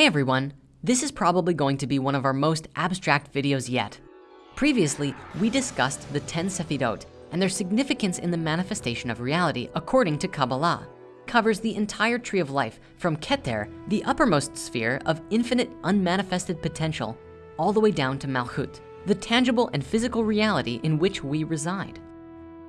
Hey everyone, this is probably going to be one of our most abstract videos yet. Previously, we discussed the 10 Sefirot and their significance in the manifestation of reality according to Kabbalah. Covers the entire tree of life from Keter, the uppermost sphere of infinite unmanifested potential, all the way down to Malchut, the tangible and physical reality in which we reside.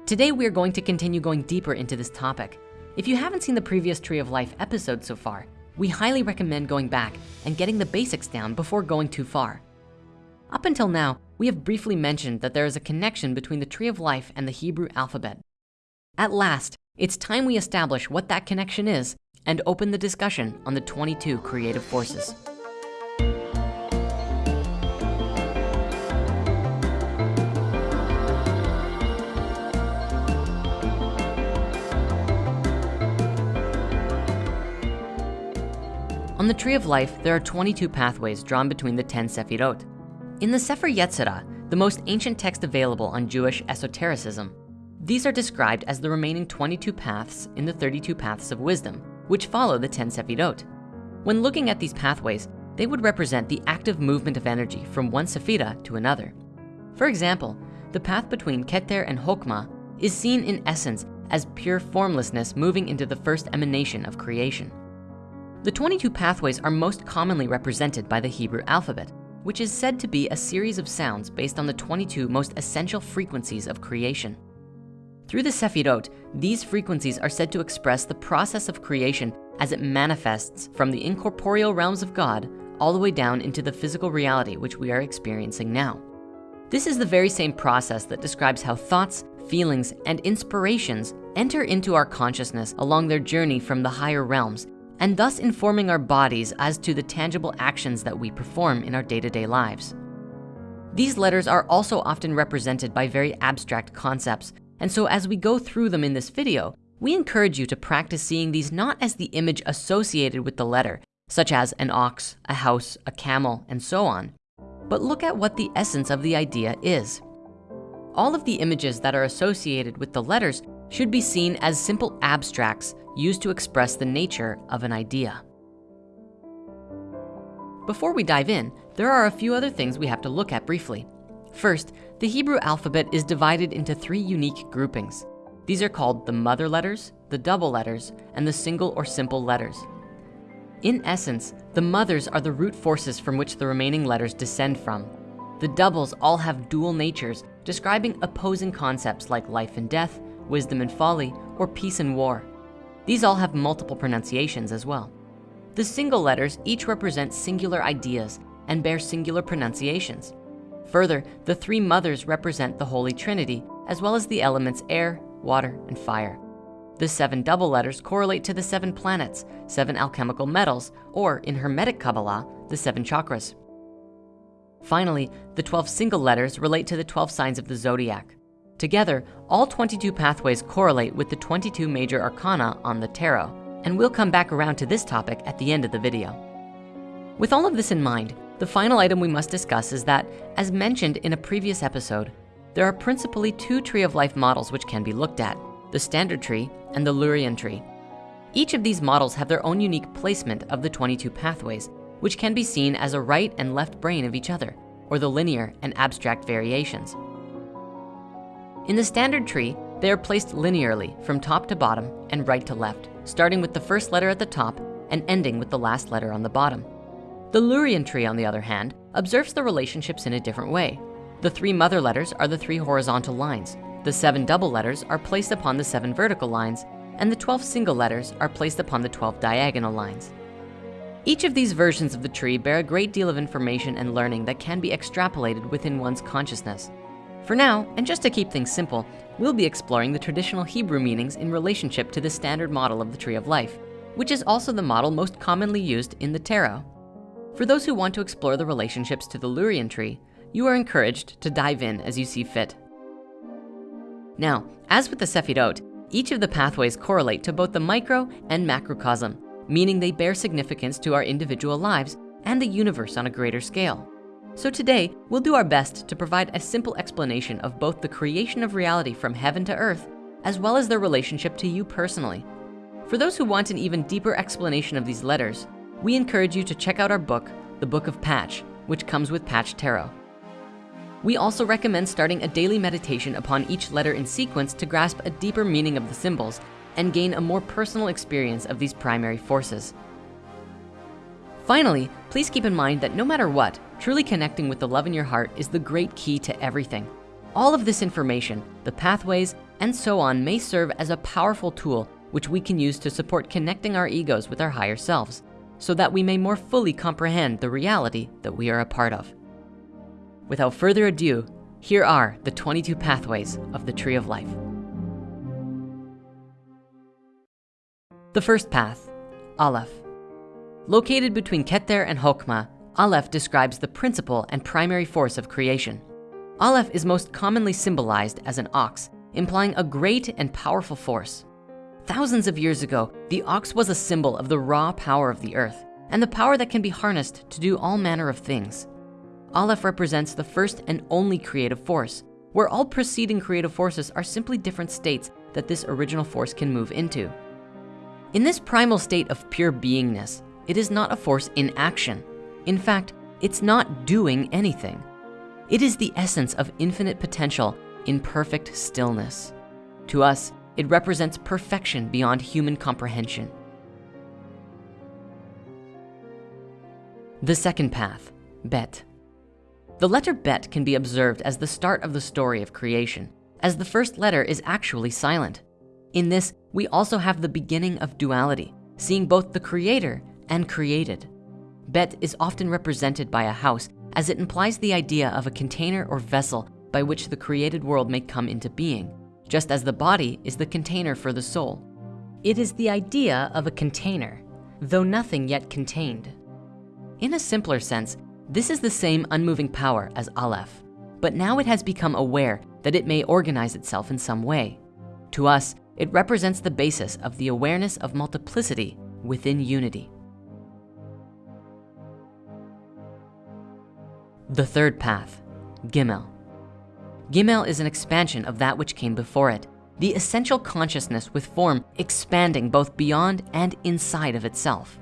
Today, we are going to continue going deeper into this topic. If you haven't seen the previous Tree of Life episode so far, we highly recommend going back and getting the basics down before going too far. Up until now, we have briefly mentioned that there is a connection between the tree of life and the Hebrew alphabet. At last, it's time we establish what that connection is and open the discussion on the 22 creative forces. On the Tree of Life, there are 22 pathways drawn between the 10 Sefirot. In the Sefer Yetzirah, the most ancient text available on Jewish esotericism, these are described as the remaining 22 paths in the 32 paths of wisdom, which follow the 10 Sefirot. When looking at these pathways, they would represent the active movement of energy from one Sephira to another. For example, the path between Keter and Hokmah is seen in essence as pure formlessness moving into the first emanation of creation. The 22 pathways are most commonly represented by the Hebrew alphabet, which is said to be a series of sounds based on the 22 most essential frequencies of creation. Through the Sefirot, these frequencies are said to express the process of creation as it manifests from the incorporeal realms of God all the way down into the physical reality which we are experiencing now. This is the very same process that describes how thoughts, feelings, and inspirations enter into our consciousness along their journey from the higher realms and thus informing our bodies as to the tangible actions that we perform in our day-to-day -day lives. These letters are also often represented by very abstract concepts. And so as we go through them in this video, we encourage you to practice seeing these not as the image associated with the letter, such as an ox, a house, a camel, and so on, but look at what the essence of the idea is. All of the images that are associated with the letters should be seen as simple abstracts used to express the nature of an idea. Before we dive in, there are a few other things we have to look at briefly. First, the Hebrew alphabet is divided into three unique groupings. These are called the mother letters, the double letters, and the single or simple letters. In essence, the mothers are the root forces from which the remaining letters descend from. The doubles all have dual natures, describing opposing concepts like life and death, wisdom and folly, or peace and war. These all have multiple pronunciations as well. The single letters each represent singular ideas and bear singular pronunciations. Further, the three mothers represent the Holy Trinity, as well as the elements air, water, and fire. The seven double letters correlate to the seven planets, seven alchemical metals, or in Hermetic Kabbalah, the seven chakras. Finally, the 12 single letters relate to the 12 signs of the zodiac. Together, all 22 pathways correlate with the 22 major arcana on the tarot, and we'll come back around to this topic at the end of the video. With all of this in mind, the final item we must discuss is that, as mentioned in a previous episode, there are principally two tree of life models which can be looked at, the standard tree and the Lurian tree. Each of these models have their own unique placement of the 22 pathways, which can be seen as a right and left brain of each other, or the linear and abstract variations. In the standard tree, they are placed linearly from top to bottom and right to left, starting with the first letter at the top and ending with the last letter on the bottom. The Lurian tree, on the other hand, observes the relationships in a different way. The three mother letters are the three horizontal lines. The seven double letters are placed upon the seven vertical lines, and the 12 single letters are placed upon the 12 diagonal lines. Each of these versions of the tree bear a great deal of information and learning that can be extrapolated within one's consciousness. For now, and just to keep things simple, we'll be exploring the traditional Hebrew meanings in relationship to the standard model of the Tree of Life, which is also the model most commonly used in the tarot. For those who want to explore the relationships to the Lurian tree, you are encouraged to dive in as you see fit. Now, as with the Sefirot, each of the pathways correlate to both the micro and macrocosm, meaning they bear significance to our individual lives and the universe on a greater scale. So today, we'll do our best to provide a simple explanation of both the creation of reality from heaven to earth, as well as their relationship to you personally. For those who want an even deeper explanation of these letters, we encourage you to check out our book, The Book of Path, which comes with Path Tarot. We also recommend starting a daily meditation upon each letter in sequence to grasp a deeper meaning of the symbols and gain a more personal experience of these primary forces. Finally, please keep in mind that no matter what, truly connecting with the love in your heart is the great key to everything. All of this information, the pathways, and so on may serve as a powerful tool which we can use to support connecting our egos with our higher selves so that we may more fully comprehend the reality that we are a part of. Without further ado, here are the 22 pathways of the Tree of Life. The first path, Aleph. Located between Keter and Hokmah, Aleph describes the principle and primary force of creation. Aleph is most commonly symbolized as an ox, implying a great and powerful force. Thousands of years ago, the ox was a symbol of the raw power of the earth and the power that can be harnessed to do all manner of things. Aleph represents the first and only creative force, where all preceding creative forces are simply different states that this original force can move into. In this primal state of pure beingness, it is not a force in action. In fact, it's not doing anything. It is the essence of infinite potential in perfect stillness. To us, it represents perfection beyond human comprehension. The second path, Bet. The letter Bet can be observed as the start of the story of creation, as the first letter is actually silent. In this, we also have the beginning of duality, seeing both the creator and created. Bet is often represented by a house as it implies the idea of a container or vessel by which the created world may come into being, just as the body is the container for the soul. It is the idea of a container, though nothing yet contained. In a simpler sense, this is the same unmoving power as Aleph, but now it has become aware that it may organize itself in some way. To us, it represents the basis of the awareness of multiplicity within unity. The third path, Gimel. Gimel is an expansion of that which came before it, the essential consciousness with form expanding both beyond and inside of itself.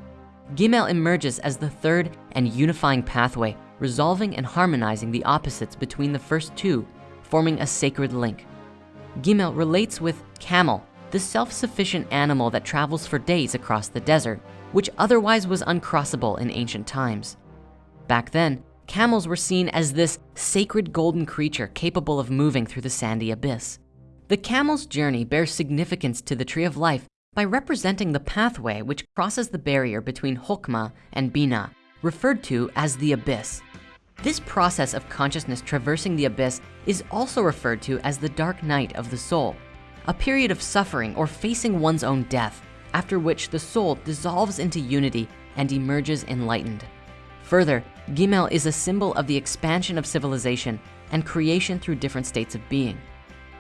Gimel emerges as the third and unifying pathway, resolving and harmonizing the opposites between the first two, forming a sacred link. Gimel relates with camel, the self-sufficient animal that travels for days across the desert, which otherwise was uncrossable in ancient times. Back then, camels were seen as this sacred golden creature capable of moving through the sandy abyss. The camel's journey bears significance to the tree of life by representing the pathway which crosses the barrier between Hokmah and Bina, referred to as the abyss. This process of consciousness traversing the abyss is also referred to as the dark night of the soul, a period of suffering or facing one's own death, after which the soul dissolves into unity and emerges enlightened. Further, Gimel is a symbol of the expansion of civilization and creation through different states of being.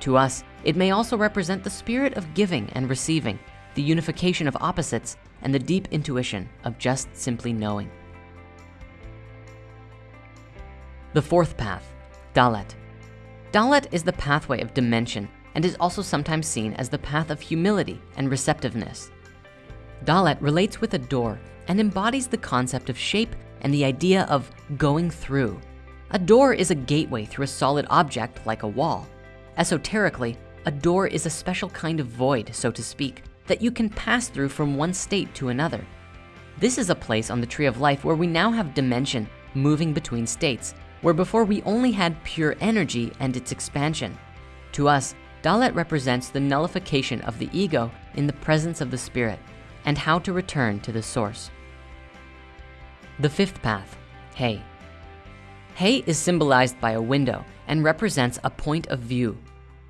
To us, it may also represent the spirit of giving and receiving, the unification of opposites, and the deep intuition of just simply knowing. The fourth path, Dalet. Dalet is the pathway of dimension and is also sometimes seen as the path of humility and receptiveness. Dalet relates with a door and embodies the concept of shape and the idea of going through. A door is a gateway through a solid object like a wall. Esoterically, a door is a special kind of void, so to speak, that you can pass through from one state to another. This is a place on the tree of life where we now have dimension moving between states, where before we only had pure energy and its expansion. To us, Dalet represents the nullification of the ego in the presence of the spirit and how to return to the source. The fifth path, Hay. Hay is symbolized by a window and represents a point of view.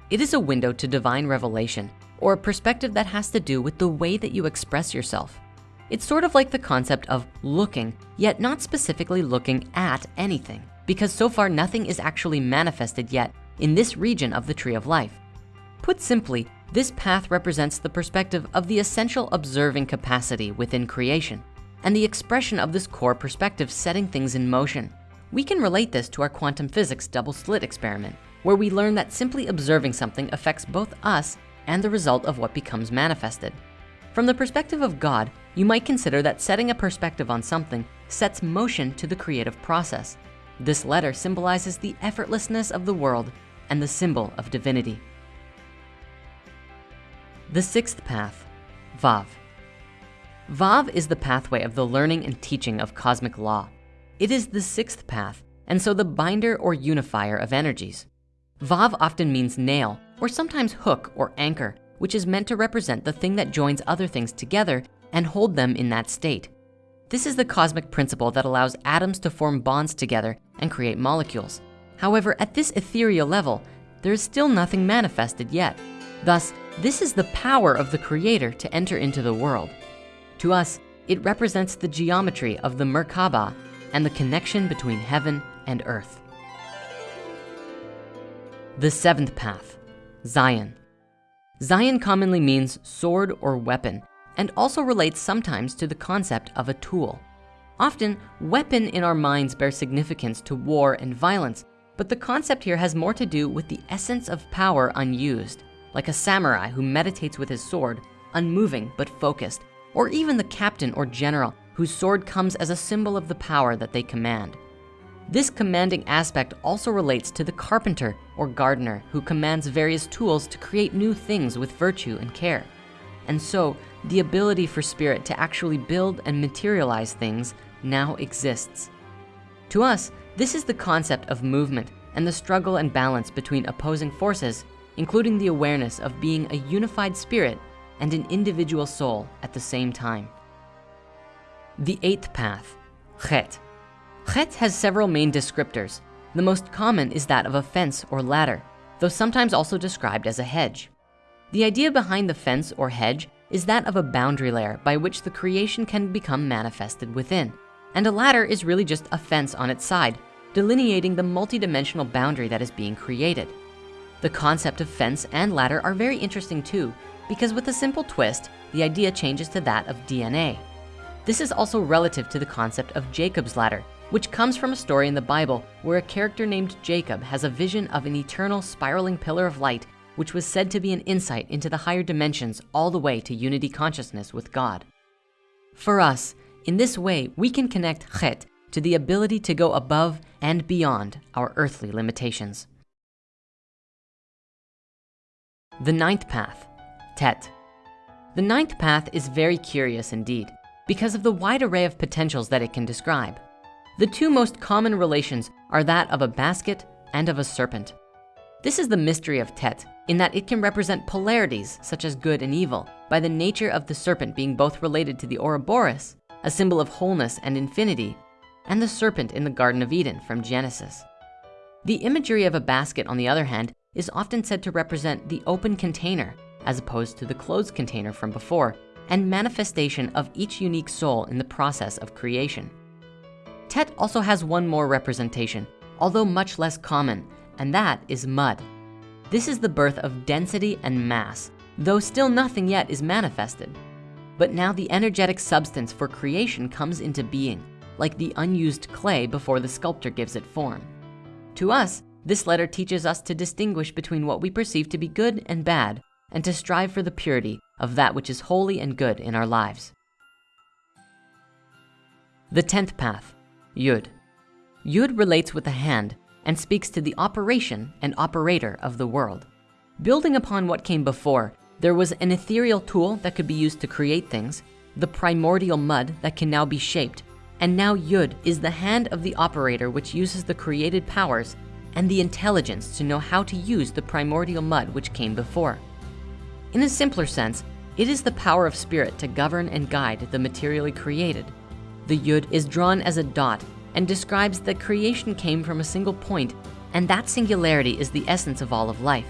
It is a window to divine revelation or a perspective that has to do with the way that you express yourself. It's sort of like the concept of looking, yet not specifically looking at anything, because so far nothing is actually manifested yet in this region of the tree of life. Put simply, this path represents the perspective of the essential observing capacity within creation and the expression of this core perspective setting things in motion. We can relate this to our quantum physics double slit experiment, where we learn that simply observing something affects both us and the result of what becomes manifested. From the perspective of God, you might consider that setting a perspective on something sets motion to the creative process. This letter symbolizes the effortlessness of the world and the symbol of divinity. The sixth path, Vav. Vav is the pathway of the learning and teaching of cosmic law. It is the sixth path, and so the binder or unifier of energies. Vav often means nail, or sometimes hook or anchor, which is meant to represent the thing that joins other things together and hold them in that state. This is the cosmic principle that allows atoms to form bonds together and create molecules. However, at this ethereal level, there is still nothing manifested yet. Thus, this is the power of the creator to enter into the world. To us, it represents the geometry of the Merkaba and the connection between heaven and earth. The seventh path, Zayin. Zayin commonly means sword or weapon and also relates sometimes to the concept of a tool. Often, weapon in our minds bear significance to war and violence, but the concept here has more to do with the essence of power unused, like a samurai who meditates with his sword, unmoving but focused, or even the captain or general whose sword comes as a symbol of the power that they command. This commanding aspect also relates to the carpenter or gardener who commands various tools to create new things with virtue and care. And so the ability for spirit to actually build and materialize things now exists. To us, this is the concept of movement and the struggle and balance between opposing forces, including the awareness of being a unified spirit and an individual soul at the same time. The eighth path, Chet. Chet has several main descriptors. The most common is that of a fence or ladder, though sometimes also described as a hedge. The idea behind the fence or hedge is that of a boundary layer by which the creation can become manifested within. And a ladder is really just a fence on its side, delineating the multidimensional boundary that is being created. The concept of fence and ladder are very interesting too, because with a simple twist, the idea changes to that of DNA. This is also relative to the concept of Jacob's ladder, which comes from a story in the Bible where a character named Jacob has a vision of an eternal spiraling pillar of light which was said to be an insight into the higher dimensions all the way to unity consciousness with God. For us, in this way, we can connect Chet to the ability to go above and beyond our earthly limitations. The ninth path, Tet. The ninth path is very curious indeed because of the wide array of potentials that it can describe. The two most common relations are that of a basket and of a serpent. This is the mystery of Tet in that it can represent polarities such as good and evil by the nature of the serpent being both related to the Ouroboros, a symbol of wholeness and infinity, and the serpent in the Garden of Eden from Genesis. The imagery of a basket, on the other hand, is often said to represent the open container as opposed to the closed container from before and manifestation of each unique soul in the process of creation. Tet also has one more representation, although much less common, and that is mud. This is the birth of density and mass, though still nothing yet is manifested. But now the energetic substance for creation comes into being, like the unused clay before the sculptor gives it form. To us, this letter teaches us to distinguish between what we perceive to be good and bad, and to strive for the purity of that which is holy and good in our lives. The 10th path, Yud. Yud relates with the hand and speaks to the operation and operator of the world. Building upon what came before, there was an ethereal tool that could be used to create things, the primordial mud that can now be shaped, and now Yud is the hand of the operator which uses the created powers and the intelligence to know how to use the primordial mud which came before. In a simpler sense, it is the power of spirit to govern and guide the materially created. The Yud is drawn as a dot and describes that creation came from a single point and that singularity is the essence of all of life.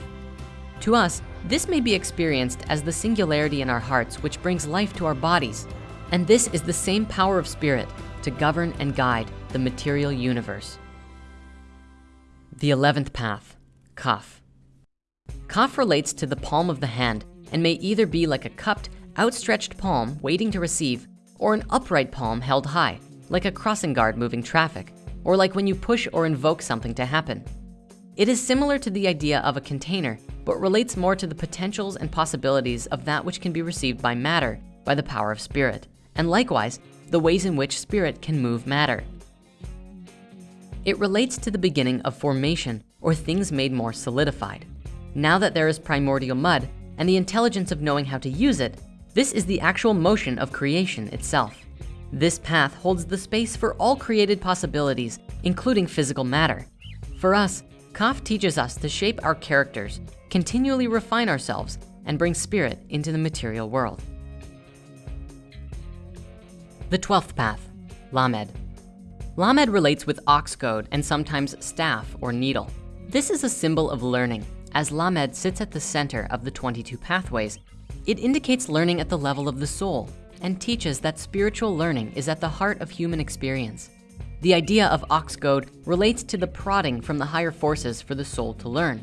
To us, this may be experienced as the singularity in our hearts which brings life to our bodies. And this is the same power of spirit to govern and guide the material universe. The 11th path, Kaf. Kaf relates to the palm of the hand and may either be like a cupped, outstretched palm waiting to receive or an upright palm held high like a crossing guard moving traffic, or like when you push or invoke something to happen. It is similar to the idea of a container, but relates more to the potentials and possibilities of that which can be received by matter by the power of spirit and likewise, the ways in which spirit can move matter. It relates to the beginning of formation or things made more solidified. Now that there is primordial mud and the intelligence of knowing how to use it, this is the actual motion of creation itself. This path holds the space for all created possibilities, including physical matter. For us, Kaf teaches us to shape our characters, continually refine ourselves, and bring spirit into the material world. The 12th path, Lamed. Lamed relates with ox goad and sometimes staff or needle. This is a symbol of learning. As Lamed sits at the center of the 22 pathways, it indicates learning at the level of the soul, and teaches that spiritual learning is at the heart of human experience. The idea of ox goad relates to the prodding from the higher forces for the soul to learn.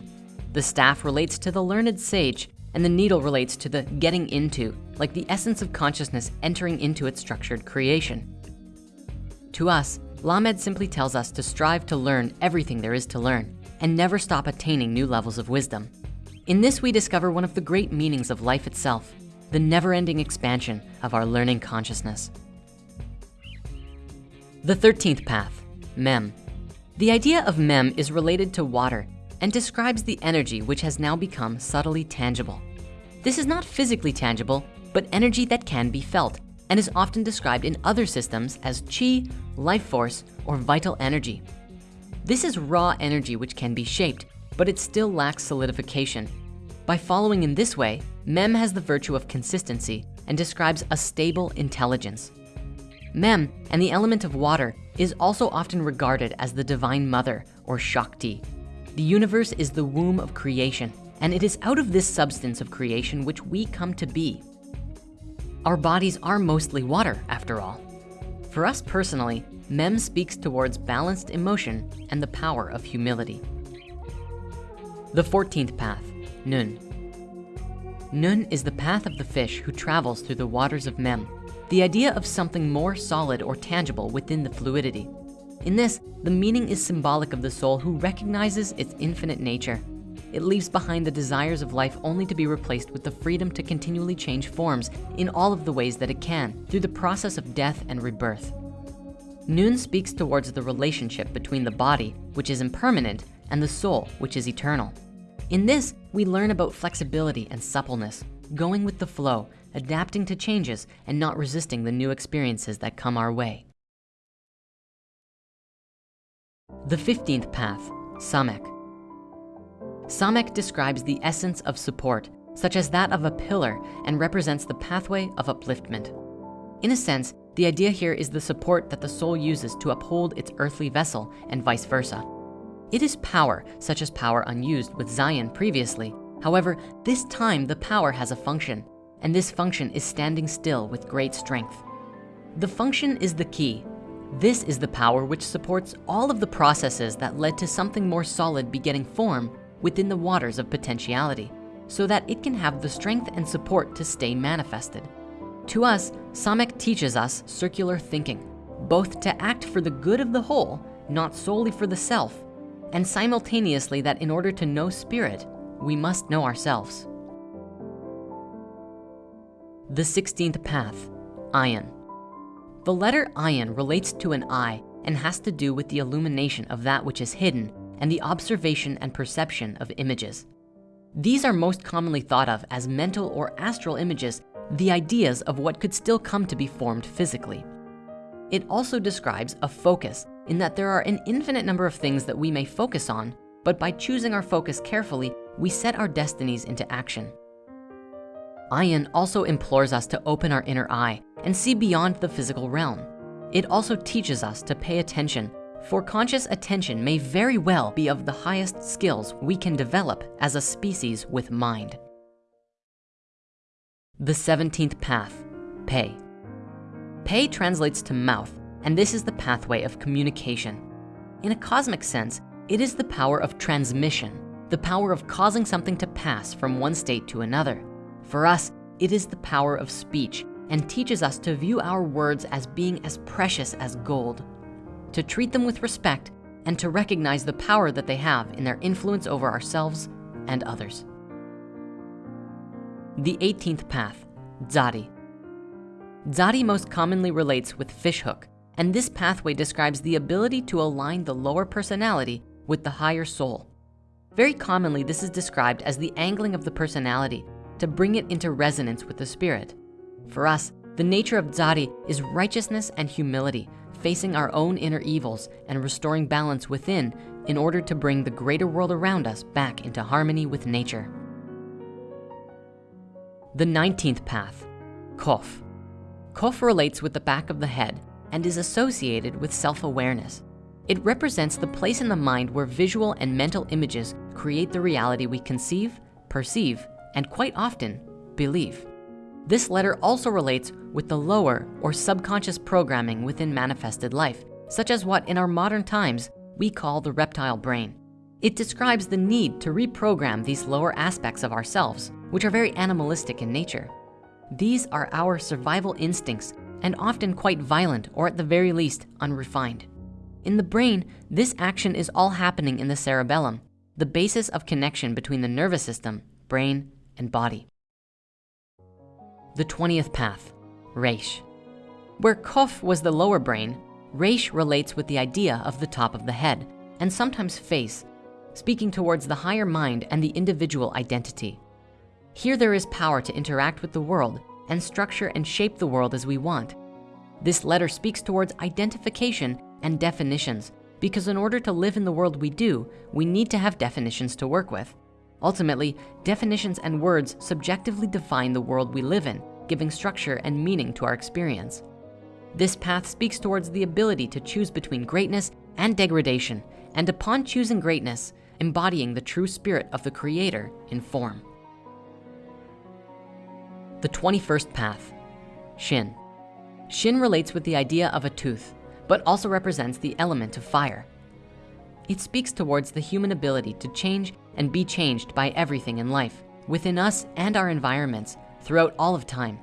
The staff relates to the learned sage, and the needle relates to the getting into, like the essence of consciousness entering into its structured creation. To us, Lamed simply tells us to strive to learn everything there is to learn and never stop attaining new levels of wisdom. In this, we discover one of the great meanings of life itself, the never-ending expansion of our learning consciousness. The 13th path, Mem. The idea of Mem is related to water and describes the energy which has now become subtly tangible. This is not physically tangible, but energy that can be felt and is often described in other systems as chi, life force, or vital energy. This is raw energy which can be shaped, but it still lacks solidification. By following in this way, Mem has the virtue of consistency and describes a stable intelligence. Mem and the element of water is also often regarded as the divine mother or Shakti. The universe is the womb of creation and it is out of this substance of creation which we come to be. Our bodies are mostly water after all. For us personally, Mem speaks towards balanced emotion and the power of humility. The 14th path, Nun. Nun is the path of the fish who travels through the waters of Mem, the idea of something more solid or tangible within the fluidity. In this, the meaning is symbolic of the soul who recognizes its infinite nature. It leaves behind the desires of life only to be replaced with the freedom to continually change forms in all of the ways that it can through the process of death and rebirth. Nun speaks towards the relationship between the body, which is impermanent, and the soul, which is eternal. In this, we learn about flexibility and suppleness, going with the flow, adapting to changes, and not resisting the new experiences that come our way. The 15th path, Samek. Samek describes the essence of support, such as that of a pillar and represents the pathway of upliftment. In a sense, the idea here is the support that the soul uses to uphold its earthly vessel and vice versa. It is power, such as power unused with Zayin previously. However, this time the power has a function, and this function is standing still with great strength. The function is the key. This is the power which supports all of the processes that led to something more solid begetting form within the waters of potentiality, so that it can have the strength and support to stay manifested. To us, Samek teaches us circular thinking, both to act for the good of the whole, not solely for the self, and simultaneously that in order to know spirit, we must know ourselves. The 16th path, Ayin. The letter Ayin relates to an eye and has to do with the illumination of that which is hidden and the observation and perception of images. These are most commonly thought of as mental or astral images, the ideas of what could still come to be formed physically. It also describes a focus in that there are an infinite number of things that we may focus on, but by choosing our focus carefully, we set our destinies into action. Ayin also implores us to open our inner eye and see beyond the physical realm. It also teaches us to pay attention, for conscious attention may very well be of the highest skills we can develop as a species with mind. The 17th path, Pe. Pe translates to mouth and this is the pathway of communication. In a cosmic sense, it is the power of transmission, the power of causing something to pass from one state to another. For us, it is the power of speech and teaches us to view our words as being as precious as gold, to treat them with respect and to recognize the power that they have in their influence over ourselves and others. The 18th path, Dzadi. Zadi most commonly relates with fishhook, and this pathway describes the ability to align the lower personality with the higher soul. Very commonly, this is described as the angling of the personality to bring it into resonance with the spirit. For us, the nature of Zadi is righteousness and humility, facing our own inner evils and restoring balance within in order to bring the greater world around us back into harmony with nature. The 19th path, Kof. Kof relates with the back of the head and is associated with self-awareness. It represents the place in the mind where visual and mental images create the reality we conceive, perceive, and quite often, believe. This letter also relates with the lower or subconscious programming within manifested life, such as what in our modern times we call the reptile brain. It describes the need to reprogram these lower aspects of ourselves, which are very animalistic in nature. These are our survival instincts and often quite violent or at the very least unrefined. In the brain, this action is all happening in the cerebellum, the basis of connection between the nervous system, brain, and body. The 20th path, Reish. Where Kof was the lower brain, Reish relates with the idea of the top of the head and sometimes face, speaking towards the higher mind and the individual identity. Here there is power to interact with the world and structure and shape the world as we want. This letter speaks towards identification and definitions because in order to live in the world we do, we need to have definitions to work with. Ultimately, definitions and words subjectively define the world we live in, giving structure and meaning to our experience. This path speaks towards the ability to choose between greatness and degradation, and upon choosing greatness, embodying the true spirit of the creator in form. The 21st path, Shin. Shin relates with the idea of a tooth, but also represents the element of fire. It speaks towards the human ability to change and be changed by everything in life, within us and our environments throughout all of time.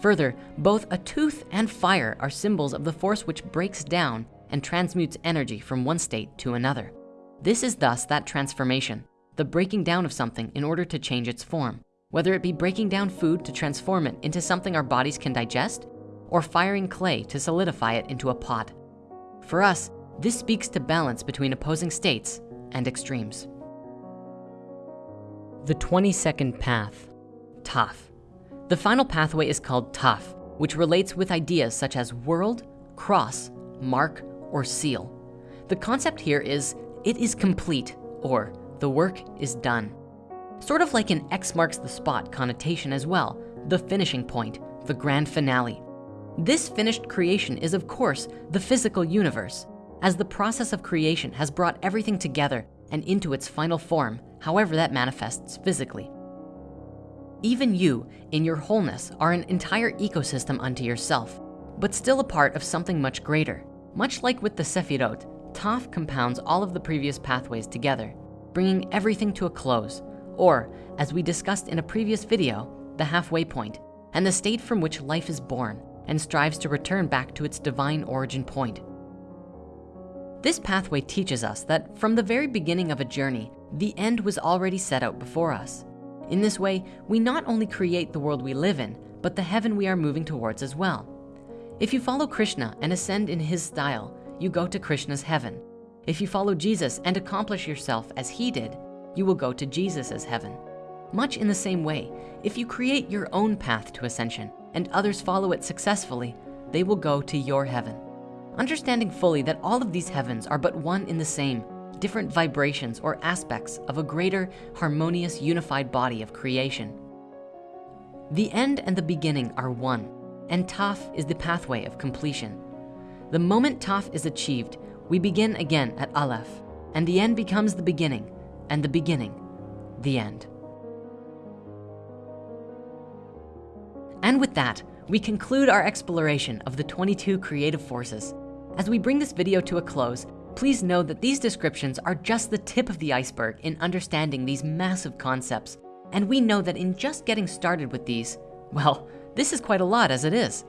Further, both a tooth and fire are symbols of the force which breaks down and transmutes energy from one state to another. This is thus that transformation, the breaking down of something in order to change its form, whether it be breaking down food to transform it into something our bodies can digest or firing clay to solidify it into a pot. For us, this speaks to balance between opposing states and extremes. The 22nd path, Taf. The final pathway is called Taf, which relates with ideas such as world, cross, mark, or seal. The concept here is it is complete or the work is done. Sort of like an X marks the spot connotation as well, the finishing point, the grand finale. This finished creation is of course the physical universe as the process of creation has brought everything together and into its final form, however that manifests physically. Even you, in your wholeness, are an entire ecosystem unto yourself, but still a part of something much greater. Much like with the Sefirot, Taf compounds all of the previous pathways together, bringing everything to a close, or as we discussed in a previous video, the halfway point, and the state from which life is born and strives to return back to its divine origin point. This pathway teaches us that from the very beginning of a journey, the end was already set out before us. In this way, we not only create the world we live in, but the heaven we are moving towards as well. If you follow Krishna and ascend in his style, you go to Krishna's heaven. If you follow Jesus and accomplish yourself as he did, you will go to Jesus's heaven. Much in the same way, if you create your own path to ascension, and others follow it successfully, they will go to your heaven. Understanding fully that all of these heavens are but one in the same, different vibrations or aspects of a greater harmonious unified body of creation. The end and the beginning are one, and Taf is the pathway of completion. The moment Taf is achieved, we begin again at Aleph, and the end becomes the beginning, and the beginning, the end. And with that, we conclude our exploration of the 22 creative forces. As we bring this video to a close, please know that these descriptions are just the tip of the iceberg in understanding these massive concepts. And we know that in just getting started with these, well, this is quite a lot as it is.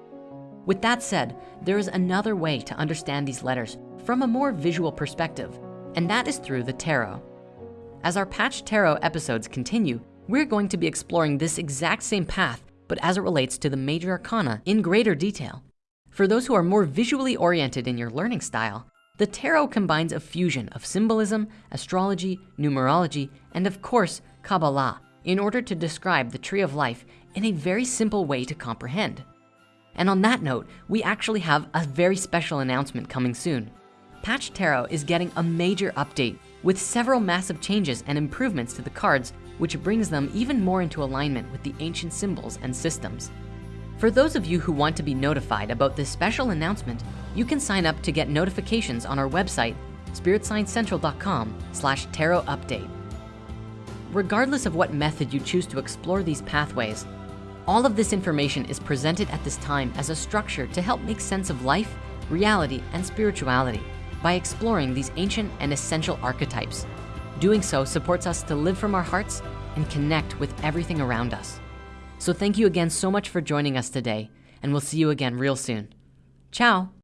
With that said, there is another way to understand these letters from a more visual perspective, and that is through the tarot. As our Path Tarot episodes continue, we're going to be exploring this exact same path but as it relates to the major arcana in greater detail. For those who are more visually oriented in your learning style, the tarot combines a fusion of symbolism, astrology, numerology, and of course, Kabbalah in order to describe the tree of life in a very simple way to comprehend. And on that note, we actually have a very special announcement coming soon. Path Tarot is getting a major update with several massive changes and improvements to the cards, which brings them even more into alignment with the ancient symbols and systems. For those of you who want to be notified about this special announcement, you can sign up to get notifications on our website, spiritsciencecentral.com slash tarot update. Regardless of what method you choose to explore these pathways, all of this information is presented at this time as a structure to help make sense of life, reality, and spirituality by exploring these ancient and essential archetypes. Doing so supports us to live from our hearts and connect with everything around us. So thank you again so much for joining us today, and we'll see you again real soon. Ciao.